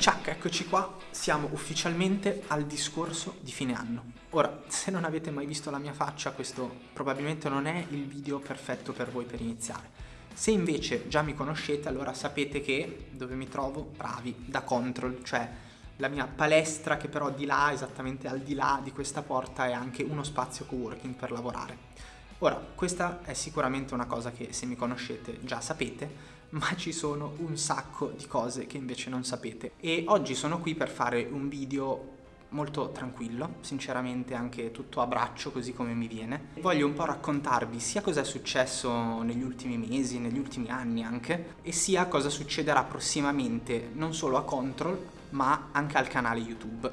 Ciao, eccoci qua, siamo ufficialmente al discorso di fine anno. Ora, se non avete mai visto la mia faccia, questo probabilmente non è il video perfetto per voi per iniziare. Se invece già mi conoscete, allora sapete che dove mi trovo? Bravi, da Control, cioè la mia palestra che però di là, esattamente al di là di questa porta, è anche uno spazio coworking per lavorare. Ora, questa è sicuramente una cosa che se mi conoscete già sapete, ma ci sono un sacco di cose che invece non sapete. E oggi sono qui per fare un video molto tranquillo, sinceramente anche tutto a braccio così come mi viene. Voglio un po' raccontarvi sia cosa è successo negli ultimi mesi, negli ultimi anni anche, e sia cosa succederà prossimamente non solo a Control, ma anche al canale YouTube.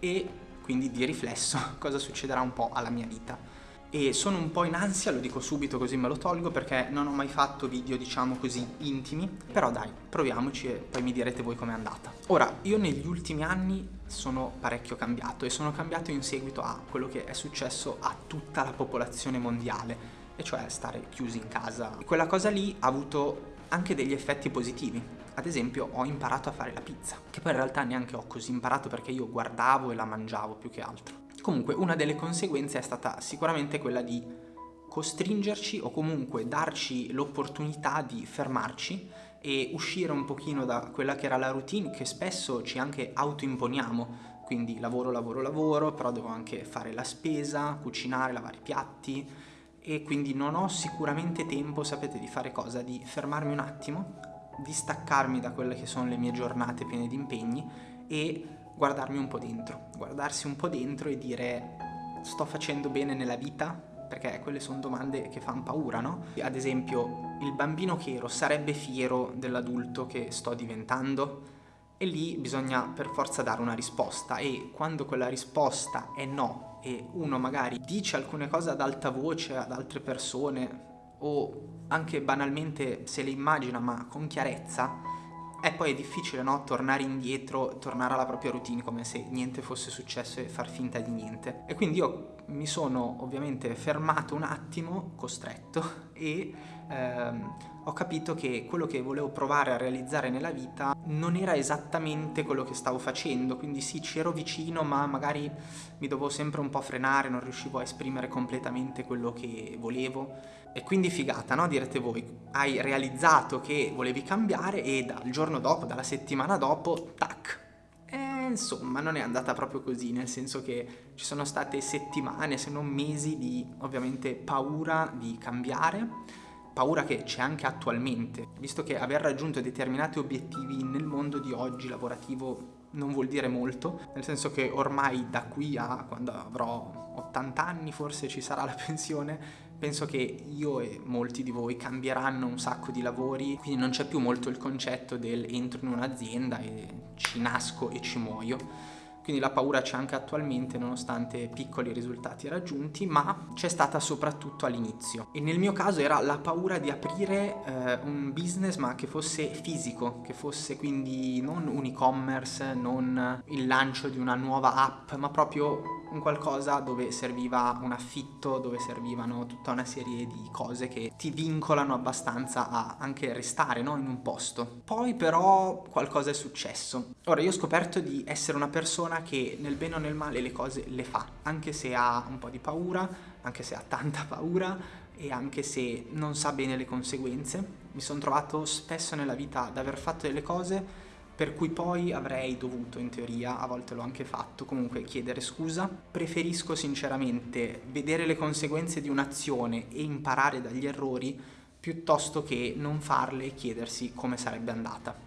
E quindi di riflesso cosa succederà un po' alla mia vita e sono un po' in ansia, lo dico subito così me lo tolgo perché non ho mai fatto video diciamo così intimi, però dai, proviamoci e poi mi direte voi com'è andata. Ora, io negli ultimi anni sono parecchio cambiato e sono cambiato in seguito a quello che è successo a tutta la popolazione mondiale, e cioè stare chiusi in casa. E quella cosa lì ha avuto anche degli effetti positivi. Ad esempio ho imparato a fare la pizza, che poi in realtà neanche ho così imparato perché io guardavo e la mangiavo più che altro. Comunque una delle conseguenze è stata sicuramente quella di costringerci o comunque darci l'opportunità di fermarci e uscire un pochino da quella che era la routine che spesso ci anche autoimponiamo quindi lavoro, lavoro, lavoro, però devo anche fare la spesa, cucinare, lavare i piatti e quindi non ho sicuramente tempo, sapete, di fare cosa? Di fermarmi un attimo, di staccarmi da quelle che sono le mie giornate piene di impegni e guardarmi un po' dentro, guardarsi un po' dentro e dire sto facendo bene nella vita? Perché quelle sono domande che fanno paura, no? Ad esempio, il bambino che ero sarebbe fiero dell'adulto che sto diventando? E lì bisogna per forza dare una risposta e quando quella risposta è no e uno magari dice alcune cose ad alta voce ad altre persone o anche banalmente se le immagina ma con chiarezza, e poi è difficile, no? Tornare indietro, tornare alla propria routine come se niente fosse successo e far finta di niente. E quindi io mi sono ovviamente fermato un attimo, costretto, e ehm, ho capito che quello che volevo provare a realizzare nella vita non era esattamente quello che stavo facendo, quindi sì, ci ero vicino, ma magari mi dovevo sempre un po' frenare, non riuscivo a esprimere completamente quello che volevo e quindi figata, no? Direte voi, hai realizzato che volevi cambiare e dal giorno dopo, dalla settimana dopo, tac. E insomma, non è andata proprio così, nel senso che ci sono state settimane, se non mesi, di ovviamente paura di cambiare, paura che c'è anche attualmente, visto che aver raggiunto determinati obiettivi nel mondo di oggi lavorativo non vuol dire molto, nel senso che ormai da qui a quando avrò 80 anni forse ci sarà la pensione, penso che io e molti di voi cambieranno un sacco di lavori, quindi non c'è più molto il concetto del entro in un'azienda e ci nasco e ci muoio. Quindi la paura c'è anche attualmente nonostante piccoli risultati raggiunti, ma c'è stata soprattutto all'inizio. E nel mio caso era la paura di aprire eh, un business ma che fosse fisico, che fosse quindi non un e-commerce, non il lancio di una nuova app, ma proprio un qualcosa dove serviva un affitto, dove servivano tutta una serie di cose che ti vincolano abbastanza a anche restare no? in un posto. Poi però qualcosa è successo. Ora io ho scoperto di essere una persona che nel bene o nel male le cose le fa, anche se ha un po' di paura, anche se ha tanta paura e anche se non sa bene le conseguenze. Mi sono trovato spesso nella vita ad aver fatto delle cose per cui poi avrei dovuto in teoria, a volte l'ho anche fatto, comunque chiedere scusa. Preferisco sinceramente vedere le conseguenze di un'azione e imparare dagli errori piuttosto che non farle e chiedersi come sarebbe andata.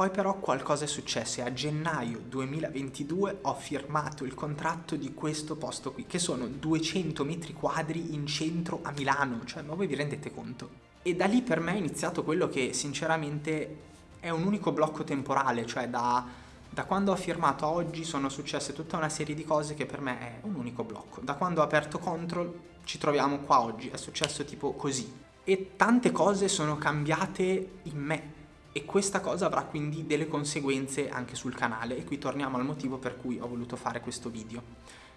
Poi però qualcosa è successo e a gennaio 2022 ho firmato il contratto di questo posto qui, che sono 200 metri quadri in centro a Milano, cioè ma voi vi rendete conto? E da lì per me è iniziato quello che sinceramente è un unico blocco temporale, cioè da, da quando ho firmato a oggi sono successe tutta una serie di cose che per me è un unico blocco. Da quando ho aperto Control ci troviamo qua oggi, è successo tipo così. E tante cose sono cambiate in me e questa cosa avrà quindi delle conseguenze anche sul canale e qui torniamo al motivo per cui ho voluto fare questo video.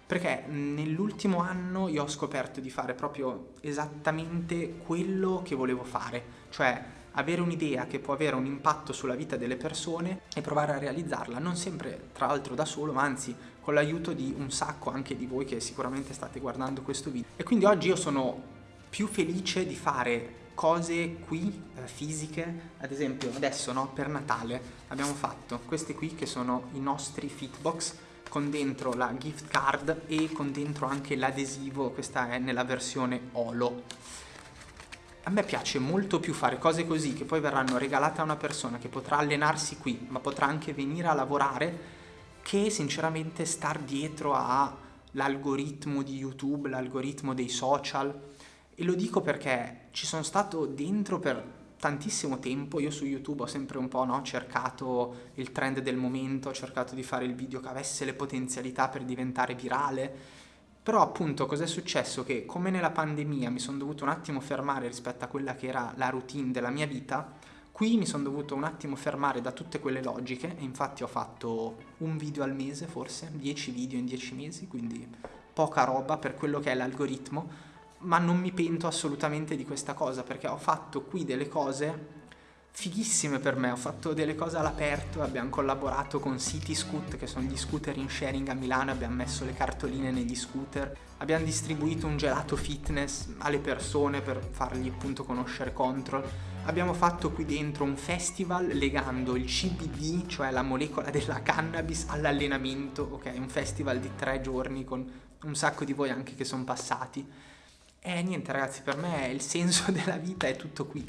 Perché nell'ultimo anno io ho scoperto di fare proprio esattamente quello che volevo fare, cioè avere un'idea che può avere un impatto sulla vita delle persone e provare a realizzarla, non sempre tra l'altro da solo, ma anzi con l'aiuto di un sacco anche di voi che sicuramente state guardando questo video. E quindi oggi io sono più felice di fare cose qui eh, fisiche, ad esempio adesso no, per Natale abbiamo fatto queste qui che sono i nostri fitbox con dentro la gift card e con dentro anche l'adesivo, questa è nella versione Olo. A me piace molto più fare cose così che poi verranno regalate a una persona che potrà allenarsi qui, ma potrà anche venire a lavorare, che sinceramente star dietro all'algoritmo di YouTube, l'algoritmo dei social. E lo dico perché ci sono stato dentro per tantissimo tempo, io su YouTube ho sempre un po' no, cercato il trend del momento, ho cercato di fare il video che avesse le potenzialità per diventare virale, però appunto cos'è successo? Che come nella pandemia mi sono dovuto un attimo fermare rispetto a quella che era la routine della mia vita, qui mi sono dovuto un attimo fermare da tutte quelle logiche. E infatti ho fatto un video al mese forse, 10 video in 10 mesi, quindi poca roba per quello che è l'algoritmo, ma non mi pento assolutamente di questa cosa perché ho fatto qui delle cose fighissime per me, ho fatto delle cose all'aperto, abbiamo collaborato con City Scoot che sono gli scooter in sharing a Milano, abbiamo messo le cartoline negli scooter, abbiamo distribuito un gelato fitness alle persone per fargli appunto conoscere Control, abbiamo fatto qui dentro un festival legando il CBD, cioè la molecola della cannabis, all'allenamento, ok? Un festival di tre giorni con un sacco di voi anche che sono passati e niente ragazzi, per me il senso della vita è tutto qui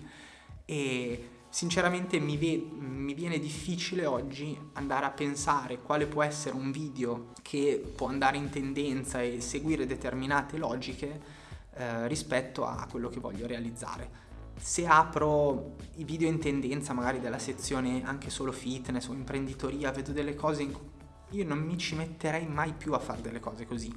e sinceramente mi, mi, viene difficile oggi andare a pensare quale può essere un video che può andare in tendenza e seguire determinate logiche eh, rispetto a quello che voglio realizzare. Se apro i video in tendenza magari della sezione anche solo fitness o imprenditoria, vedo delle cose in cui io non mi ci metterei mai più a fare delle cose così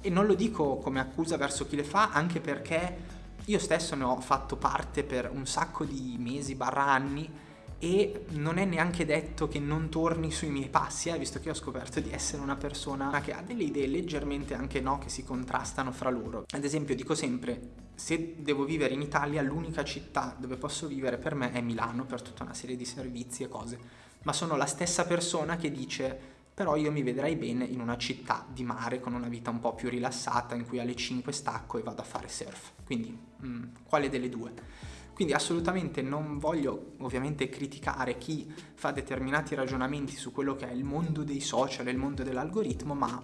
e non lo dico come accusa verso chi le fa, anche perché io stesso ne ho fatto parte per un sacco di mesi barra anni e non è neanche detto che non torni sui miei passi, eh, visto che ho scoperto di essere una persona che ha delle idee leggermente anche no, che si contrastano fra loro. Ad esempio dico sempre, se devo vivere in Italia, l'unica città dove posso vivere per me è Milano, per tutta una serie di servizi e cose, ma sono la stessa persona che dice però io mi vedrei bene in una città di mare con una vita un po' più rilassata in cui alle 5 stacco e vado a fare surf. Quindi, mh, mm, quale delle due? Quindi assolutamente non voglio ovviamente criticare chi fa determinati ragionamenti su quello che è il mondo dei social e il mondo dell'algoritmo, ma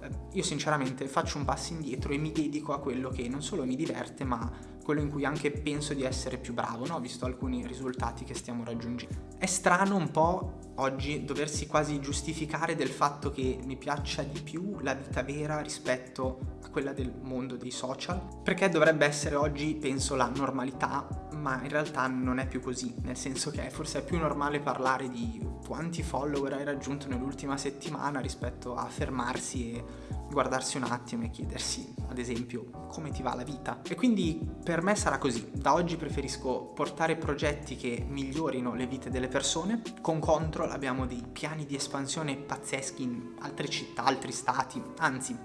eh, io sinceramente faccio un passo indietro e mi dedico a quello che non solo mi diverte, ma quello in cui anche penso di essere più bravo, no? visto alcuni risultati che stiamo raggiungendo. È strano un po' oggi doversi quasi giustificare del fatto che mi piaccia di più la vita vera rispetto a quella del mondo dei social, perché dovrebbe essere oggi, penso, la normalità, ma in realtà non è più così, nel senso che forse è più normale parlare di quanti follower hai raggiunto nell'ultima settimana rispetto a fermarsi e guardarsi un attimo e chiedersi, ad esempio, come ti va la vita. E quindi per me sarà così. Da oggi preferisco portare progetti che migliorino le vite delle persone. Con Control abbiamo dei piani di espansione pazzeschi in altre città, altri stati, anzi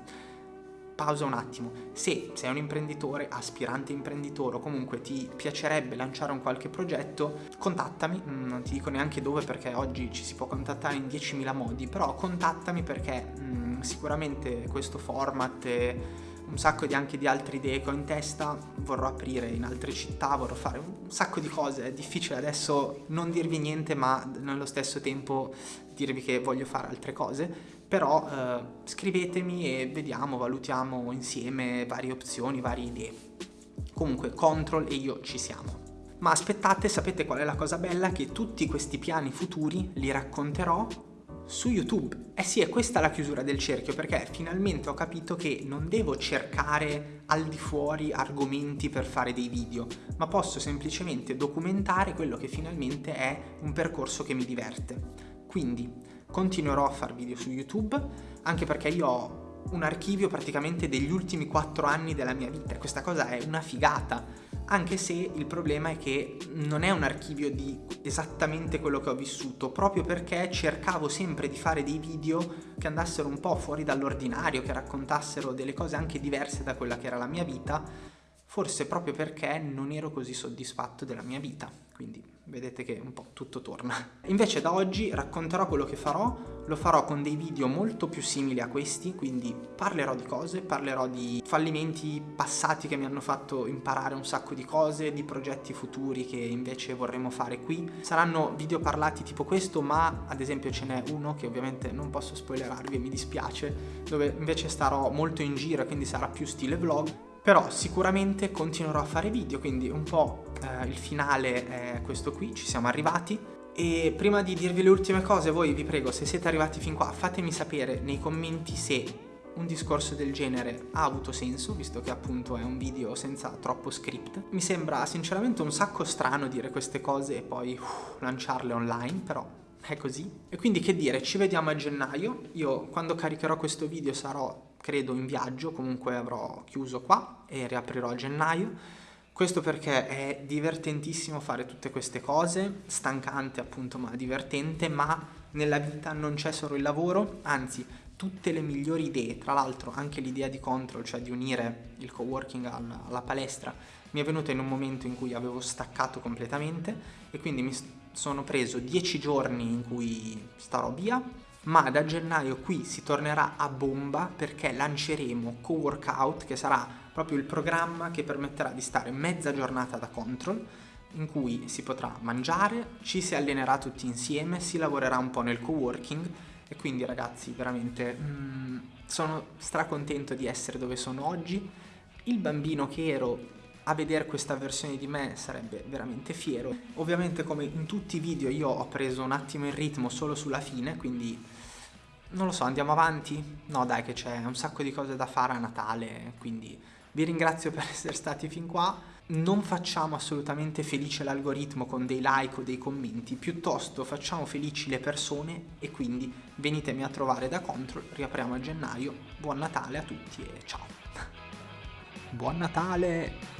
pausa un attimo. Se sei un imprenditore, aspirante imprenditore o comunque ti piacerebbe lanciare un qualche progetto, contattami, mm, non ti dico neanche dove perché oggi ci si può contattare in 10.000 modi, però contattami perché mm, sicuramente questo format e un sacco di anche di altre idee che ho in testa, vorrò aprire in altre città, vorrò fare un sacco di cose, è difficile adesso non dirvi niente ma nello stesso tempo dirvi che voglio fare altre cose, però eh, scrivetemi e vediamo, valutiamo insieme varie opzioni, varie idee. Comunque Control e io ci siamo. Ma aspettate, sapete qual è la cosa bella? Che tutti questi piani futuri li racconterò su YouTube. Eh sì, è questa la chiusura del cerchio perché finalmente ho capito che non devo cercare al di fuori argomenti per fare dei video, ma posso semplicemente documentare quello che finalmente è un percorso che mi diverte. Quindi continuerò a fare video su YouTube, anche perché io ho un archivio praticamente degli ultimi 4 anni della mia vita. Questa cosa è una figata, anche se il problema è che non è un archivio di esattamente quello che ho vissuto, proprio perché cercavo sempre di fare dei video che andassero un po' fuori dall'ordinario, che raccontassero delle cose anche diverse da quella che era la mia vita, forse proprio perché non ero così soddisfatto della mia vita, quindi vedete che un po' tutto torna. Invece da oggi racconterò quello che farò, lo farò con dei video molto più simili a questi, quindi parlerò di cose, parlerò di fallimenti passati che mi hanno fatto imparare un sacco di cose, di progetti futuri che invece vorremmo fare qui. Saranno video parlati tipo questo, ma ad esempio ce n'è uno che ovviamente non posso spoilerarvi e mi dispiace, dove invece starò molto in giro, quindi sarà più stile vlog, però sicuramente continuerò a fare video, quindi un po' eh, il finale è questo qui, ci siamo arrivati. E prima di dirvi le ultime cose, voi vi prego, se siete arrivati fin qua, fatemi sapere nei commenti se un discorso del genere ha avuto senso, visto che appunto è un video senza troppo script. Mi sembra sinceramente un sacco strano dire queste cose e poi uh, lanciarle online, però è così. E quindi che dire, ci vediamo a gennaio. Io quando caricherò questo video sarò credo in viaggio, comunque avrò chiuso qua e riaprirò a gennaio. Questo perché è divertentissimo fare tutte queste cose, stancante appunto ma divertente, ma nella vita non c'è solo il lavoro, anzi tutte le migliori idee, tra l'altro anche l'idea di Control, cioè di unire il coworking alla, alla palestra, mi è venuta in un momento in cui avevo staccato completamente e quindi mi sono preso 10 giorni in cui starò via, ma da gennaio qui si tornerà a bomba perché lanceremo Co-Workout che sarà proprio il programma che permetterà di stare mezza giornata da control in cui si potrà mangiare, ci si allenerà tutti insieme, si lavorerà un po' nel co-working e quindi ragazzi veramente mm, sono stracontento di essere dove sono oggi. Il bambino che ero a vedere questa versione di me sarebbe veramente fiero. Ovviamente come in tutti i video io ho preso un attimo il ritmo solo sulla fine, quindi non lo so, andiamo avanti? No dai che c'è un sacco di cose da fare a Natale, quindi vi ringrazio per essere stati fin qua. Non facciamo assolutamente felice l'algoritmo con dei like o dei commenti, piuttosto facciamo felici le persone e quindi venitemi a trovare da Control, riapriamo a gennaio. Buon Natale a tutti e ciao! Buon Natale!